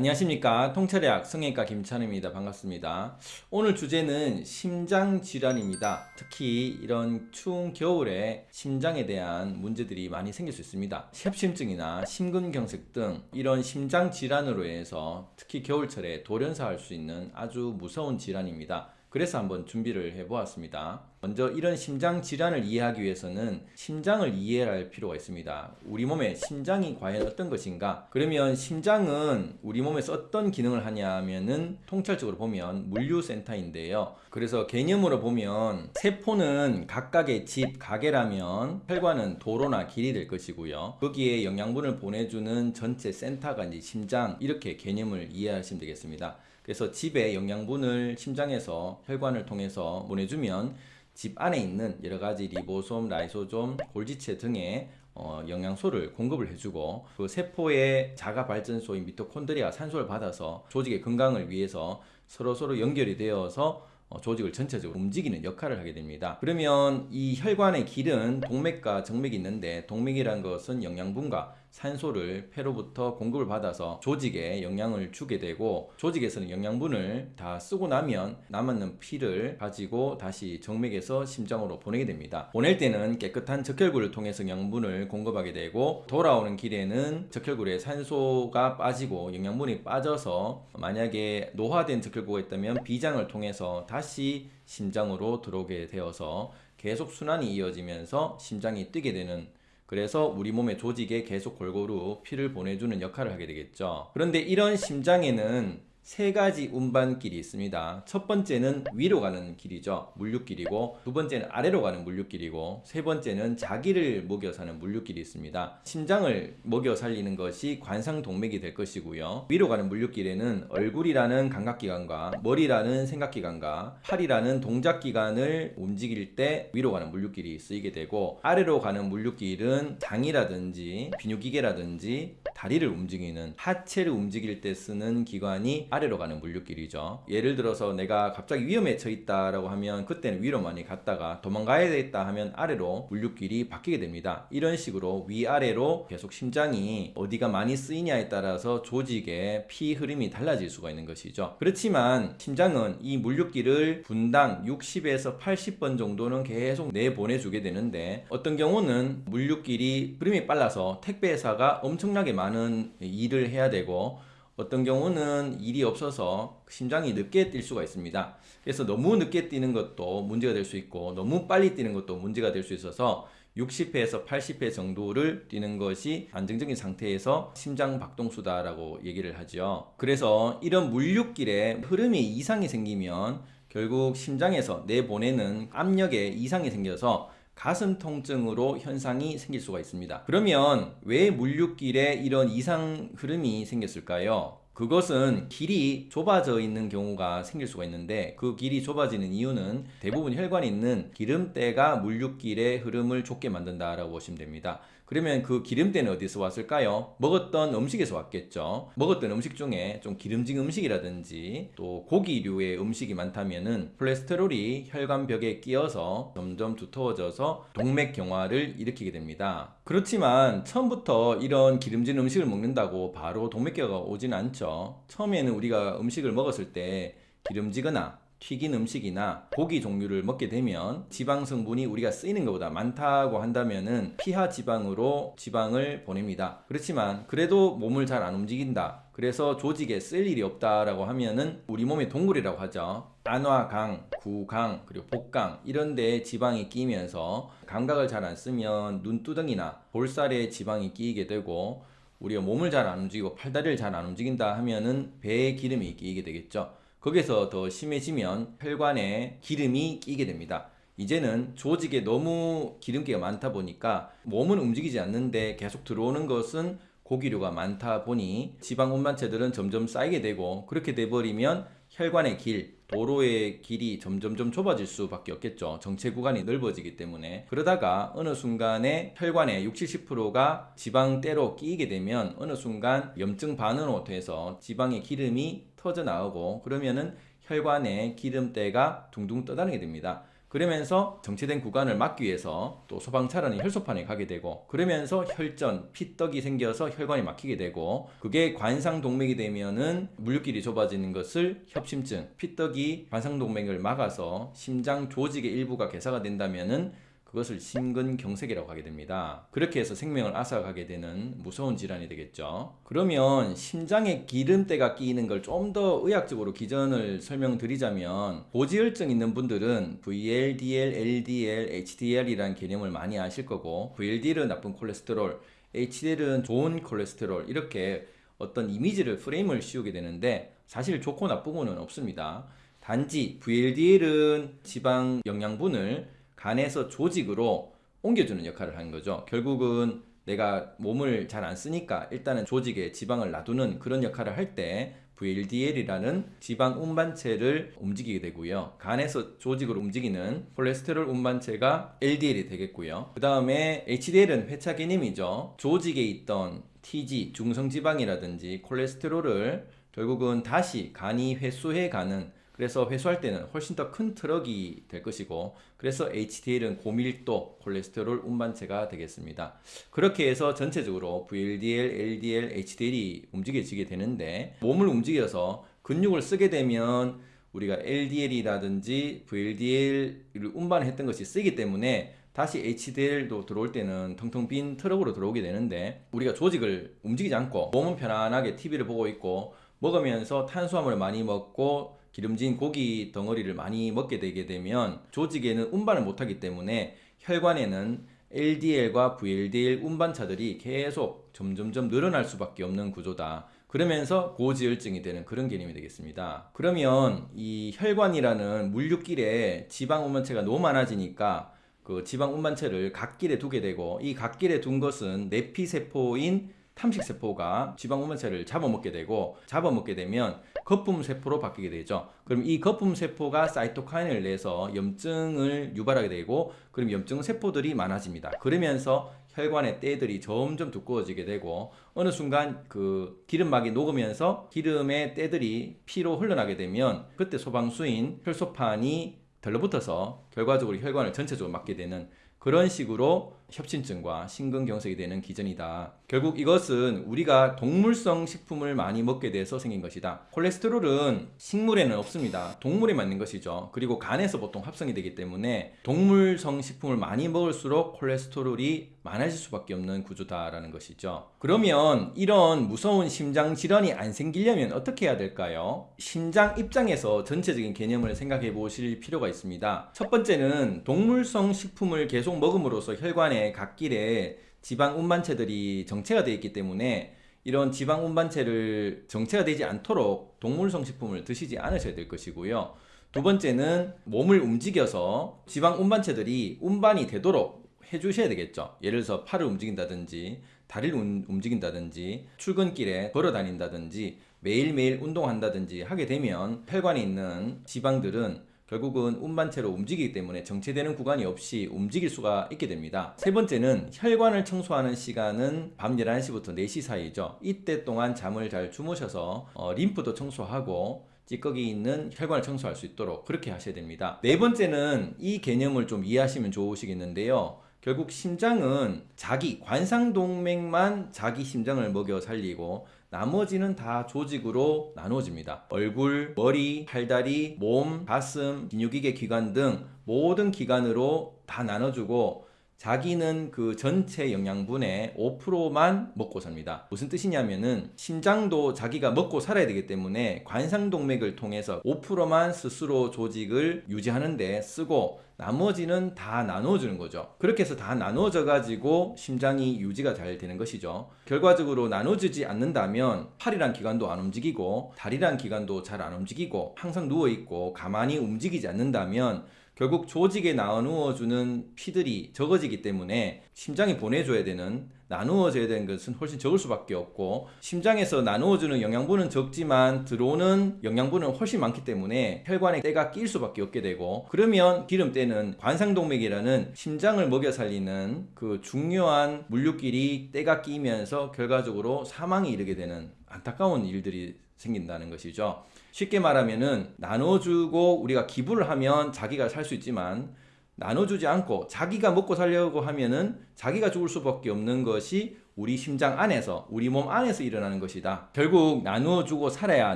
안녕하십니까. 통찰의학 성형외과 김찬우입니다. 반갑습니다. 오늘 주제는 심장질환입니다. 특히 이런 추운 겨울에 심장에 대한 문제들이 많이 생길 수 있습니다. 협심증이나 심근경색 등 이런 심장질환으로 인해서 특히 겨울철에 돌연사할 수 있는 아주 무서운 질환입니다. 그래서 한번 준비를 해 보았습니다 먼저 이런 심장 질환을 이해하기 위해서는 심장을 이해할 필요가 있습니다. 우리 몸의 심장이 과연 어떤 것인가? 그러면 심장은 우리 몸에서 어떤 기능을 하냐 하면은 통찰적으로 보면 물류센터인데요. 그래서 개념으로 보면 세포는 각각의 집 가게라면 혈관은 도로나 길이 될 것이고요. 거기에 영양분을 보내주는 전체 센터가 이제 심장 이렇게 개념을 이해하시면 되겠습니다. 그래서 집에 영양분을 심장에서 혈관을 통해서 보내주면 집 안에 있는 여러가지 리보솜, 라이소솜, 골지체 등의 어, 영양소를 공급을 해주고 그 세포의 자가 발전소인 미토콘드리아 산소를 받아서 조직의 건강을 위해서 서로 서로 연결이 되어서 어, 조직을 전체적으로 움직이는 역할을 하게 됩니다. 그러면 이 혈관의 길은 동맥과 정맥이 있는데 동맥이란 것은 영양분과 산소를 폐로부터 공급을 받아서 조직에 영향을 주게 되고 조직에서는 영양분을 다 쓰고 나면 남았는 피를 가지고 다시 정맥에서 심장으로 보내게 됩니다. 보낼 때는 깨끗한 적혈구를 통해서 영양분을 공급하게 되고 돌아오는 길에는 적혈구에 산소가 빠지고 영양분이 빠져서 만약에 노화된 적혈구가 있다면 비장을 통해서 다시 심장으로 들어오게 되어서 계속 순환이 이어지면서 심장이 뛰게 되는 그래서 우리 몸의 조직에 계속 골고루 피를 보내주는 역할을 하게 되겠죠. 그런데 이런 심장에는 세 가지 운반길이 있습니다. 첫 번째는 위로 가는 길이죠. 물류길이고 두 번째는 아래로 가는 물류길이고 세 번째는 자기를 먹여 사는 물류길이 있습니다. 심장을 먹여 살리는 것이 관상동맥이 될 것이고요. 위로 가는 물류길에는 얼굴이라는 감각기관과 머리라는 생각기관과 팔이라는 동작기관을 움직일 때 위로 가는 물류길이 쓰이게 되고 아래로 가는 물류길은 장이라든지 비뇨기계라든지 다리를 움직이는 하체를 움직일 때 쓰는 기관이 아래 로 가는 물류길이죠. 예를 들어서 내가 갑자기 위험에 처했다라고 하면 그때는 위로 많이 갔다가 도망가야 되겠다 하면 아래로 물류길이 바뀌게 됩니다. 이런 식으로 위아래로 계속 심장이 어디가 많이 쓰이냐에 따라서 조직의 피 흐름이 달라질 수가 있는 것이죠. 그렇지만 심장은 이 물류길을 분당 60에서 80번 정도는 계속 내보내주게 되는데 어떤 경우는 물류길이 흐름이 빨라서 택배회사가 엄청나게 많은 일을 해야 되고 어떤 경우는 일이 없어서 심장이 늦게 뛸 수가 있습니다. 그래서 너무 늦게 뛰는 것도 문제가 될 수 있고 너무 빨리 뛰는 것도 문제가 될 수 있어서 60회에서 80회 정도를 뛰는 것이 안정적인 상태에서 심장 박동수다라고 얘기를 하죠. 그래서 이런 물류길에 흐름이 이상이 생기면 결국 심장에서 내보내는 압력에 이상이 생겨서 가슴 통증으로 현상이 생길 수가 있습니다. 그러면 왜 물류길에 이런 이상 흐름이 생겼을까요? 그것은 길이 좁아져 있는 경우가 생길 수가 있는데 그 길이 좁아지는 이유는 대부분 혈관에 있는 기름때가 물류길의 흐름을 좁게 만든다라고 보시면 됩니다. 그러면 그 기름때는 어디서 왔을까요? 먹었던 음식에서 왔겠죠. 먹었던 음식 중에 좀 기름진 음식이라든지 또 고기류의 음식이 많다면은 콜레스테롤이 혈관벽에 끼어서 점점 두터워져서 동맥 경화를 일으키게 됩니다. 그렇지만 처음부터 이런 기름진 음식을 먹는다고 바로 동맥경화가 오진 않죠. 처음에는 우리가 음식을 먹었을 때 기름지거나 튀긴 음식이나 고기 종류를 먹게 되면 지방 성분이 우리가 쓰이는 것보다 많다고 한다면 은 피하 지방으로 지방을 보냅니다. 그렇지만 그래도 몸을 잘 안 움직인다. 그래서 조직에 쓸 일이 없다라고 하면은 우리 몸의 동굴이라고 하죠. 안화강, 구강, 그리고 복강 이런 데에 지방이 끼면서 감각을 잘 안 쓰면 눈두덩이나 볼살에 지방이 끼게 되고 우리가 몸을 잘 안 움직이고 팔다리를 잘 안 움직인다 하면은 배에 기름이 끼게 되겠죠. 거기서 더 심해지면 혈관에 기름이 끼게 됩니다. 이제는 조직에 너무 기름기가 많다 보니까 몸은 움직이지 않는데 계속 들어오는 것은 고기류가 많다 보니 지방 운반체들은 점점 쌓이게 되고 그렇게 돼버리면 혈관의 길, 도로의 길이 점점점 좁아질 수밖에 없겠죠. 정체 구간이 넓어지기 때문에 그러다가 어느 순간에 혈관의 60, 70%가 지방대로 끼게 되면 어느 순간 염증 반응으로 돼서 지방의 기름이 터져 나오고 그러면은 혈관에 기름때가 둥둥 떠다니게 됩니다. 그러면서 정체된 구간을 막기 위해서 또 소방차량이 혈소판에 가게 되고 그러면서 혈전, 피떡이 생겨서 혈관이 막히게 되고 그게 관상동맥이 되면은 물류길이 좁아지는 것을 협심증, 피떡이 관상동맥을 막아서 심장 조직의 일부가 개사가 된다면은 그것을 심근경색이라고 하게 됩니다. 그렇게 해서 생명을 앗아가게 되는 무서운 질환이 되겠죠. 그러면 심장에 기름때가 끼이는 걸 좀 더 의학적으로 기전을 설명드리자면 고지혈증 있는 분들은 VLDL, LDL, HDL이라는 개념을 많이 아실 거고 VLDL은 나쁜 콜레스테롤, HDL은 좋은 콜레스테롤 이렇게 어떤 이미지를 프레임을 씌우게 되는데 사실 좋고 나쁘고는 없습니다. 단지 VLDL은 지방 영양분을 간에서 조직으로 옮겨주는 역할을 하는 거죠. 결국은 내가 몸을 잘 안 쓰니까 일단은 조직에 지방을 놔두는 그런 역할을 할 때 VLDL이라는 지방 운반체를 움직이게 되고요. 간에서 조직으로 움직이는 콜레스테롤 운반체가 LDL이 되겠고요. 그 다음에 HDL은 회차 개념이죠. 조직에 있던 TG, 중성지방이라든지 콜레스테롤을 결국은 다시 간이 회수해 가는 그래서 회수할 때는 훨씬 더 큰 트럭이 될 것이고 그래서 HDL은 고밀도 콜레스테롤 운반체가 되겠습니다. 그렇게 해서 전체적으로 VLDL, LDL, HDL이 움직여지게 되는데 몸을 움직여서 근육을 쓰게 되면 우리가 LDL이라든지 VLDL을 운반했던 것이 쓰기 때문에 다시 HDL도 들어올 때는 텅텅 빈 트럭으로 들어오게 되는데 우리가 조직을 움직이지 않고 몸은 편안하게 TV를 보고 있고 먹으면서 탄수화물을 많이 먹고 기름진 고기 덩어리를 많이 먹게 되게 되면 조직에는 운반을 못하기 때문에 혈관에는 LDL과 VLDL 운반차들이 계속 점점점 늘어날 수밖에 없는 구조다. 그러면서 고지혈증이 되는 그런 개념이 되겠습니다. 그러면 이 혈관이라는 물류길에 지방 운반체가 너무 많아지니까 그 지방 운반체를 갓길에 두게 되고 이 갓길에 둔 것은 내피세포인 탐식세포가 지방 운반체를 잡아먹게 되고 잡아먹게 되면 거품세포로 바뀌게 되죠. 그럼 이 거품세포가 사이토카인을 내서 염증을 유발하게 되고 그럼 염증 세포들이 많아집니다. 그러면서 혈관의 때들이 점점 두꺼워지게 되고 어느 순간 그 기름막이 녹으면서 기름의 때들이 피로 흘러나게 되면 그때 소방수인 혈소판이 덜러붙어서 결과적으로 혈관을 전체적으로 막게 되는 그런 식으로 협심증과 심근경색이 되는 기전이다. 결국 이것은 우리가 동물성 식품을 많이 먹게 돼서 생긴 것이다. 콜레스테롤은 식물에는 없습니다. 동물에 맞는 것이죠. 그리고 간에서 보통 합성이 되기 때문에 동물성 식품을 많이 먹을수록 콜레스테롤이 많아질 수밖에 없는 구조다라는 것이죠. 그러면 이런 무서운 심장 질환이 안 생기려면 어떻게 해야 될까요? 심장 입장에서 전체적인 개념을 생각해 보실 필요가 있습니다. 첫 번째는 동물성 식품을 계속 먹음으로써 혈관에 갓길에 지방 운반체들이 정체가 되어 있기 때문에 이런 지방 운반체를 정체가 되지 않도록 동물 성 식품을 드시지 않으셔야 될 것이고요. 두 번째는 몸을 움직여서 지방 운반체들이 운반이 되도록 해주셔야 되겠죠. 예를 들어서 팔을 움직인다든지 다리를 움직인다든지 출근길에 걸어 다닌다든지 매일매일 운동한다든지 하게 되면 혈관에 있는 지방들은 결국은 운반체로 움직이기 때문에 정체되는 구간이 없이 움직일 수가 있게 됩니다. 세 번째는 혈관을 청소하는 시간은 밤 11시부터 4시 사이죠. 이때 동안 잠을 잘 주무셔서 어, 림프도 청소하고 찌꺼기 있는 혈관을 청소할 수 있도록 그렇게 하셔야 됩니다. 네 번째는 이 개념을 좀 이해하시면 좋으시겠는데요. 결국 심장은 자기 관상동맥만 자기 심장을 먹여 살리고 나머지는 다 조직으로 나누어집니다. 얼굴, 머리, 팔다리, 몸, 가슴, 비뇨기계 기관 등 모든 기관으로 다 나눠주고 자기는 그 전체 영양분의 5%만 먹고 삽니다. 무슨 뜻이냐면은 심장도 자기가 먹고 살아야 되기 때문에 관상동맥을 통해서 5%만 스스로 조직을 유지하는데 쓰고 나머지는 다 나눠주는 거죠. 그렇게 해서 다 나눠져 가지고 심장이 유지가 잘 되는 것이죠. 결과적으로 나눠주지 않는다면 팔이란 기관도 안 움직이고 다리란 기관도 잘 안 움직이고 항상 누워 있고 가만히 움직이지 않는다면 결국 조직에 나누어주는 피들이 적어지기 때문에 심장이 보내줘야 되는 나누어져야 되는 것은 훨씬 적을 수밖에 없고 심장에서 나누어주는 영양분은 적지만 들어오는 영양분은 훨씬 많기 때문에 혈관에 때가 낄 수밖에 없게 되고 그러면 기름때는 관상동맥이라는 심장을 먹여 살리는 그 중요한 물류끼리 때가 끼면서 결과적으로 사망에 이르게 되는 안타까운 일들이 생긴다는 것이죠. 쉽게 말하면은 나눠주고 우리가 기부를 하면 자기가 살 수 있지만 나눠주지 않고 자기가 먹고 살려고 하면은 자기가 죽을 수밖에 없는 것이 우리 심장 안에서 우리 몸 안에서 일어나는 것이다. 결국 나누어주고 살아야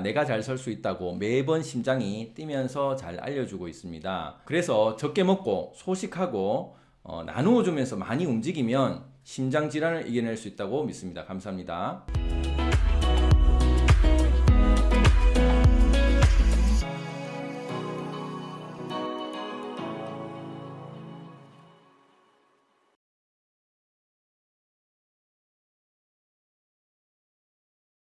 내가 잘살수 있다고 매번 심장이 뛰면서 잘 알려주고 있습니다. 그래서 적게 먹고 소식하고 어, 나누어주면서 많이 움직이면 심장 질환을 이겨낼 수 있다고 믿습니다. 감사합니다.